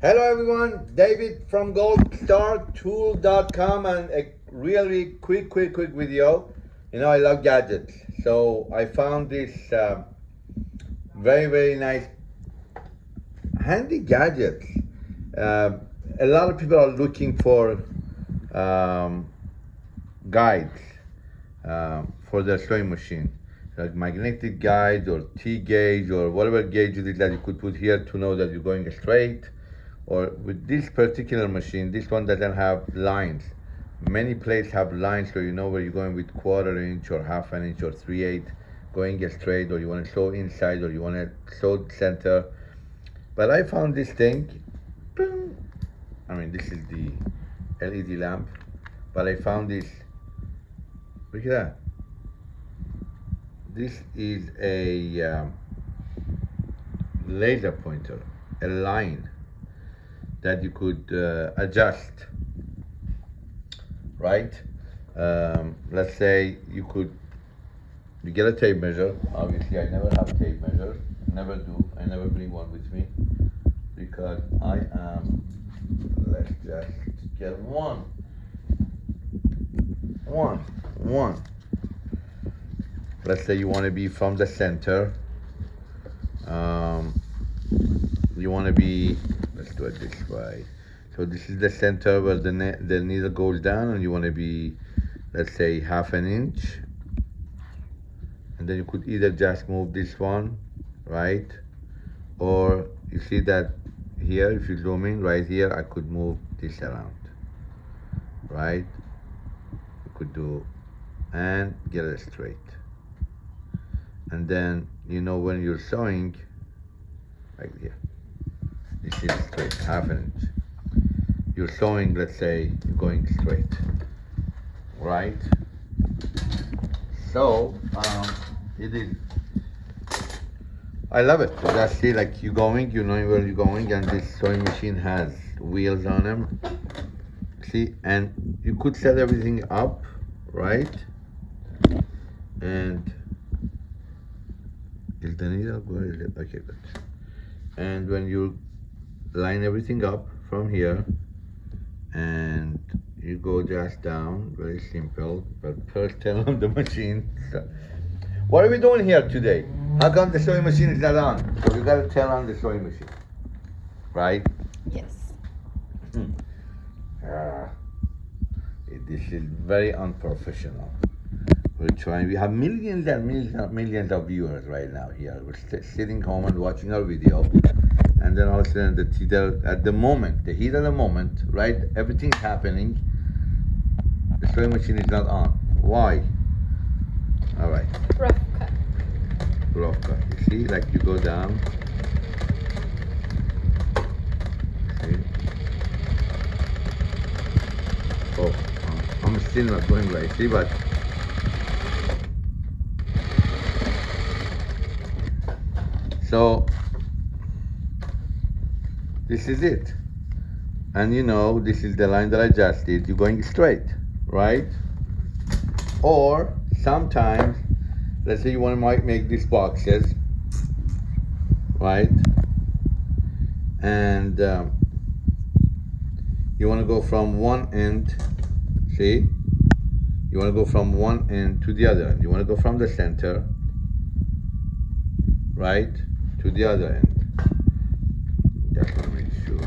Hello everyone, David from goldstartool.com and a really quick, quick, quick video. You know, I love gadgets. So I found this uh, very, very nice handy gadgets. Uh, a lot of people are looking for um, guides uh, for their sewing machine like magnetic guides or T-gauge or whatever gauge it is that you could put here to know that you're going straight or with this particular machine, this one doesn't have lines. Many plates have lines so you know where you're going with quarter inch or half an inch or three eight going straight or you want to sew inside or you want to sew center. But I found this thing. I mean this is the LED lamp, but I found this, look at that. This is a um, laser pointer, a line that you could uh, adjust, right? Um, let's say you could, you get a tape measure. Obviously, I never have tape measure. Never do. I never bring one with me because I am. Let's just get one. One. One. Let's say you want to be from the center. Um, you want to be do it this way. So this is the center where the, the needle goes down and you want to be let's say half an inch. And then you could either just move this one right? Or you see that here if you zoom in right here I could move this around right? You could do and get it straight. And then you know when you're sewing right here is straight, inch. You're sewing, let's say, you're going straight, right? So, um, it is, I love it. Just see like you're going, you know where you're going, and this sewing machine has wheels on them. See, and you could set everything up, right? And is the needle going? Okay, good. And when you line everything up from here and you go just down very simple but first turn on the machine. What are we doing here today? How come the sewing machine is not on? So you got to turn on the sewing machine right? Yes. Uh, this is very unprofessional we're trying we have millions and millions and millions of viewers right now here we're sitting home and watching our video and then all of a sudden the heater at the moment, the heat of the moment, right? Everything's happening. The sewing machine is not on. Why? All right. Rough cut. Rough cut. You see, like you go down. See? Oh, I'm still not going right. See, but so this is it. And you know, this is the line that I just did. You're going straight, right? Or sometimes, let's say you want to make these boxes, right? And um, you want to go from one end, see? You want to go from one end to the other end. You want to go from the center, right, to the other end. Just to make sure.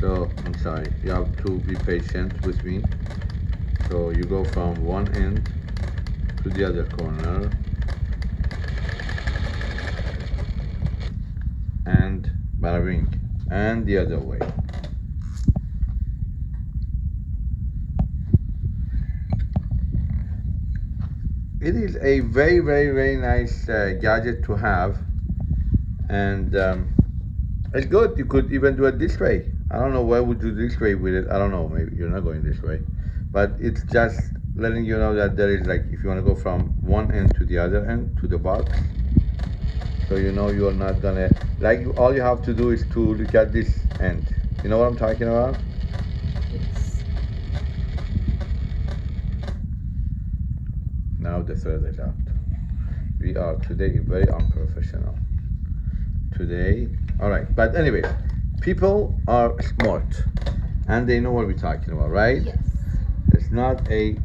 So, I'm sorry, you have to be patient with me. So you go from one end to the other corner. And bada. And the other way. It is a very very very nice uh, gadget to have. And um, it's good. You could even do it this way. I don't know why would you this way with it. I don't know. Maybe you're not going this way. But it's just letting you know that there is like if you want to go from one end to the other end to the box so you know you're not gonna like all you have to do is to look at this end. You know what I'm talking about now the third is. We are today very unprofessional. Today, all right. But anyway, people are smart and they know what we're talking about, right? Yes. It's not a.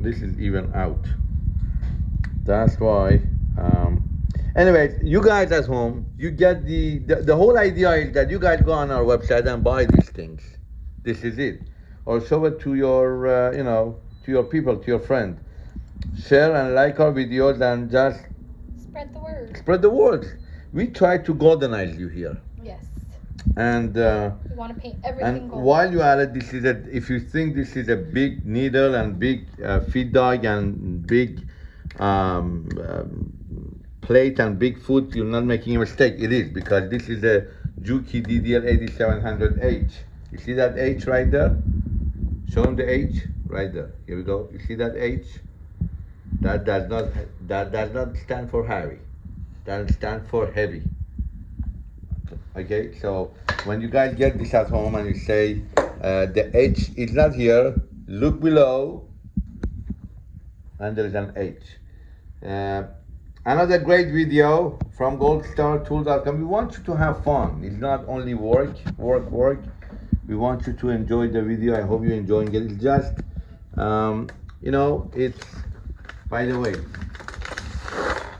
This is even out. That's why. Um, anyway, you guys at home, you get the, the the whole idea is that you guys go on our website and buy these things. This is it, or show it to your uh, you know to your people, to your friend. Share and like our videos and just Spread the word. spread the word. We try to goldenize you here, Yes. and. Uh, We want to paint everything and gold. while you are at this is a, if you think this is a big needle and big uh, feed dog and big um, um, plate and big foot, you're not making a mistake. It is because this is a Juki DDL 8700H. You see that H right there? Show him the H right there. Here we go. You see that H? That does not that does not stand for Harry. That stands for heavy. Okay, so when you guys get this at home and you say uh, the H is not here, look below, and there is an H. Uh, another great video from goldstartool.com. We want you to have fun. It's not only work, work, work. We want you to enjoy the video. I hope you're enjoying it. It's just, um, you know, it's, by the way,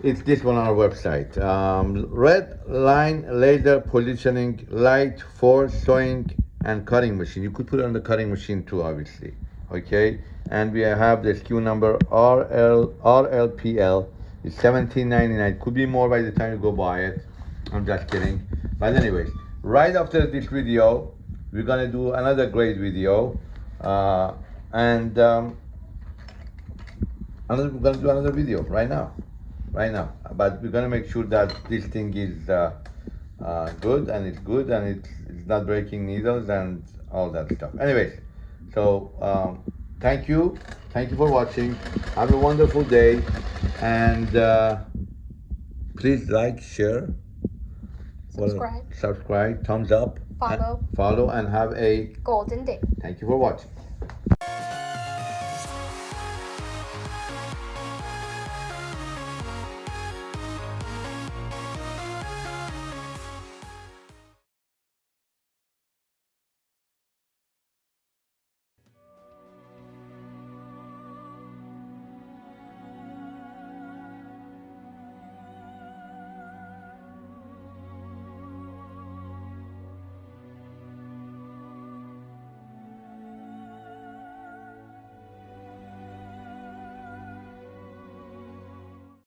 it's this one on our website. Um, red line laser positioning light for sewing and cutting machine. You could put it on the cutting machine too, obviously. Okay, and we have the SKU number RL RLPL. It's 17.99. Could be more by the time you go buy it. I'm just kidding. But anyways, right after this video, we're gonna do another great video, uh, and um, another, we're gonna do another video right now right now. But we're gonna make sure that this thing is uh, uh, good and it's good and it's, it's not breaking needles and all that stuff. Anyways, so um, thank you, thank you for watching. Have a wonderful day, and uh, please like, share, Subscribe. subscribe, thumbs up, and Follow. follow, and have a. Golden day. Thank you for watching.